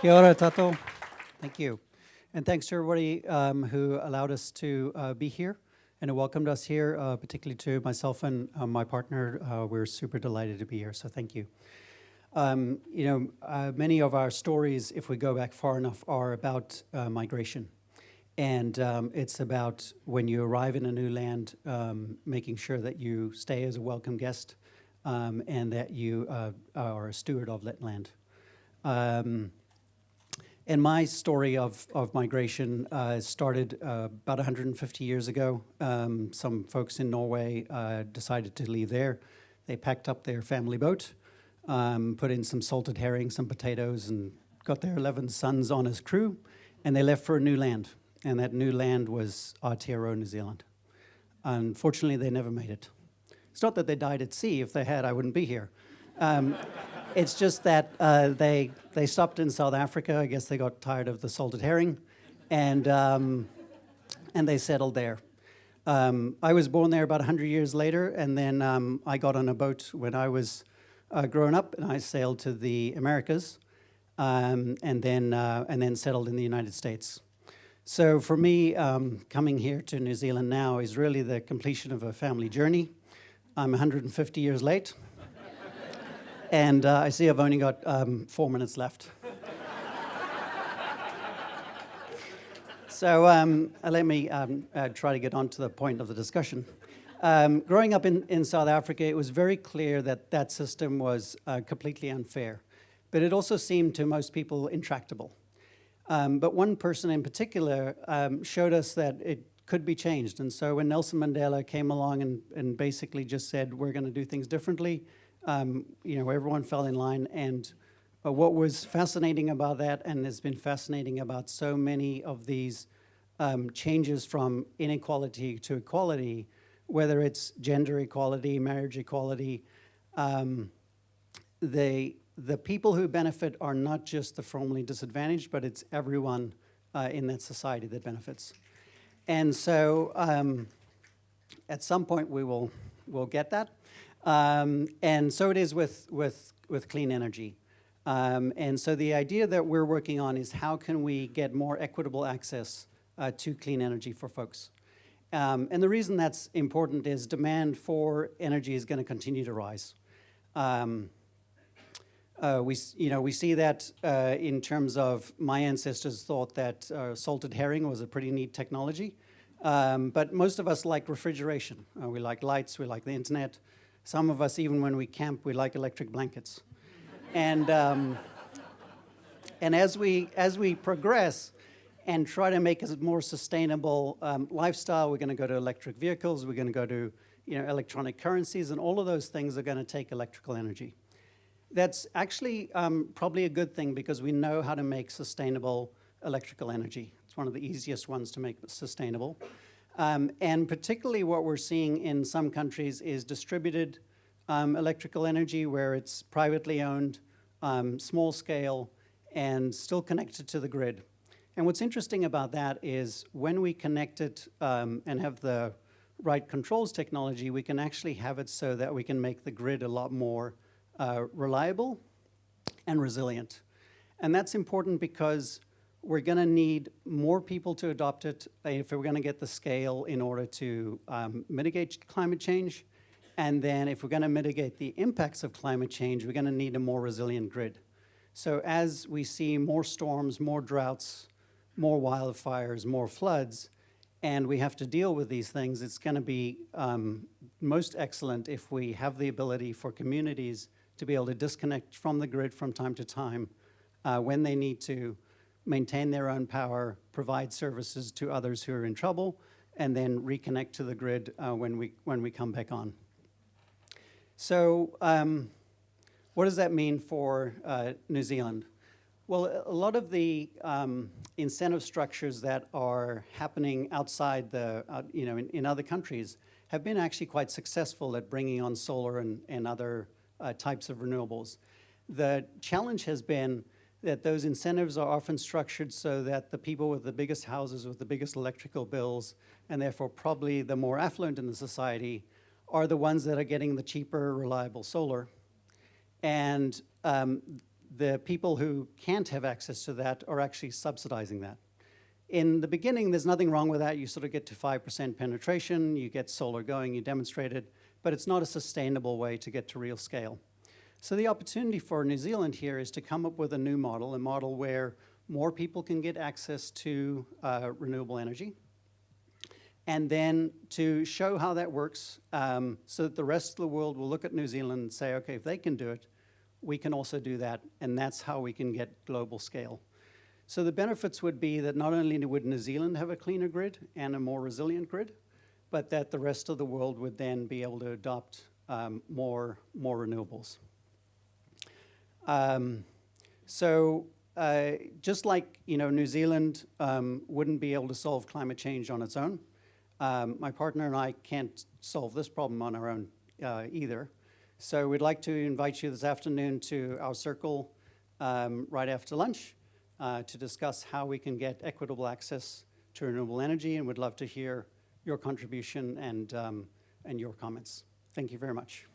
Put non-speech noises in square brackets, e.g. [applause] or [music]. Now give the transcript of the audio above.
Kia ora tato. Thank you. And thanks to everybody um, who allowed us to uh, be here and welcomed us here, uh, particularly to myself and uh, my partner. Uh, we're super delighted to be here, so thank you. Um, you know, uh, many of our stories, if we go back far enough, are about uh, migration. And um, it's about when you arrive in a new land, um, making sure that you stay as a welcome guest um, and that you are a steward of that land. Um, and my story of, of migration uh, started uh, about 150 years ago. Um, some folks in Norway uh, decided to leave there. They packed up their family boat, um, put in some salted herring, some potatoes, and got their 11 sons on as crew, and they left for a new land. And that new land was Aotearoa, New Zealand. Unfortunately, they never made it. It's not that they died at sea. If they had, I wouldn't be here. Um, [laughs] it's just that uh, they, they stopped in South Africa. I guess they got tired of the salted herring, and, um, and they settled there. Um, I was born there about 100 years later, and then um, I got on a boat when I was uh, growing up, and I sailed to the Americas, um, and, then, uh, and then settled in the United States. So for me, um, coming here to New Zealand now is really the completion of a family journey. I'm 150 years late. And uh, I see I've only got um, four minutes left. so um, uh, let me um, uh, try to get on to the point of the discussion. Um, growing up in, in South Africa, it was very clear that that system was uh, completely unfair. But it also seemed to most people intractable. Um, but one person in particular um, showed us that it could be changed. And so when Nelson Mandela came along and, and basically just said, we're going to do things differently, um, you know, everyone fell in line. And uh, what was fascinating about that, and has been fascinating about so many of these um, changes from inequality to equality, whether it's gender equality, marriage equality, um, they, the people who benefit are not just the formerly disadvantaged, but it's everyone uh, in that society that benefits. And so um, at some point we will we'll get that. Um, and so it is with, with, with clean energy. Um, and so the idea that we're working on is how can we get more equitable access uh, to clean energy for folks. Um, and the reason that's important is demand for energy is going to continue to rise. Um, uh, we, you know, we see that uh, in terms of my ancestors thought that uh, salted herring was a pretty neat technology. Um, but most of us like refrigeration. Uh, we like lights, we like the internet. Some of us, even when we camp, we like electric blankets. and, um, and as, we, as we progress and try to make a more sustainable um, lifestyle, we're going to go to electric vehicles, we're going to go to you know, electronic currencies, and all of those things are going to take electrical energy. That's actually um, probably a good thing because we know how to make sustainable electrical energy. It's one of the easiest ones to make sustainable. Um, and particularly what we're seeing in some countries is distributed um, electrical energy where it's privately owned, um, small scale, and still connected to the grid. And what's interesting about that is when we connect it um, and have the right controls technology, we can actually have it so that we can make the grid a lot more uh, reliable and resilient. And that's important because we're going to need more people to adopt it if we're going to get the scale in order to um, mitigate climate change. And then if we're going to mitigate the impacts of climate change, we're going to need a more resilient grid. So as we see more storms, more droughts, more wildfires, more floods, and we have to deal with these things, it's going to be um, most excellent if we have the ability for communities to be able to disconnect from the grid from time to time uh, when they need to, maintain their own power, provide services to others who are in trouble, and then reconnect to the grid uh, when, we, when we come back on. So um, what does that mean for uh, New Zealand? Well, a lot of the um, incentive structures that are happening outside the, uh, you know, in, in, other countries have been actually quite successful at bringing on solar and, and other uh, types of renewables. The challenge has been that those incentives are often structured so that the people with the biggest houses with the biggest electrical bills, and therefore probably the more affluent in the society, are the ones that are getting the cheaper, reliable solar. And um, the people who can't have access to that are actually subsidizing that. In the beginning, there's nothing wrong with that. You sort of get to 5% penetration, you get solar going, you demonstrate it, but it's not a sustainable way to get to real scale. So the opportunity for New Zealand here is to come up with a new model, a model where more people can get access to uh, renewable energy, and then to show how that works um, so that the rest of the world will look at New Zealand and say, okay, if they can do it, we can also do that, and that's how we can get global scale. So the benefits would be that not only would New Zealand have a cleaner grid and a more resilient grid, but that the rest of the world would then be able to adopt um, more, more renewables. Um, so uh, just like you know, New Zealand um, wouldn't be able to solve climate change on its own, um, my partner and I can't solve this problem on our own uh, either. So we'd like to invite you this afternoon to our circle um, right after lunch uh, to discuss how we can get equitable access to renewable energy, and would love to hear your contribution and, um, and your comments. Thank you very much.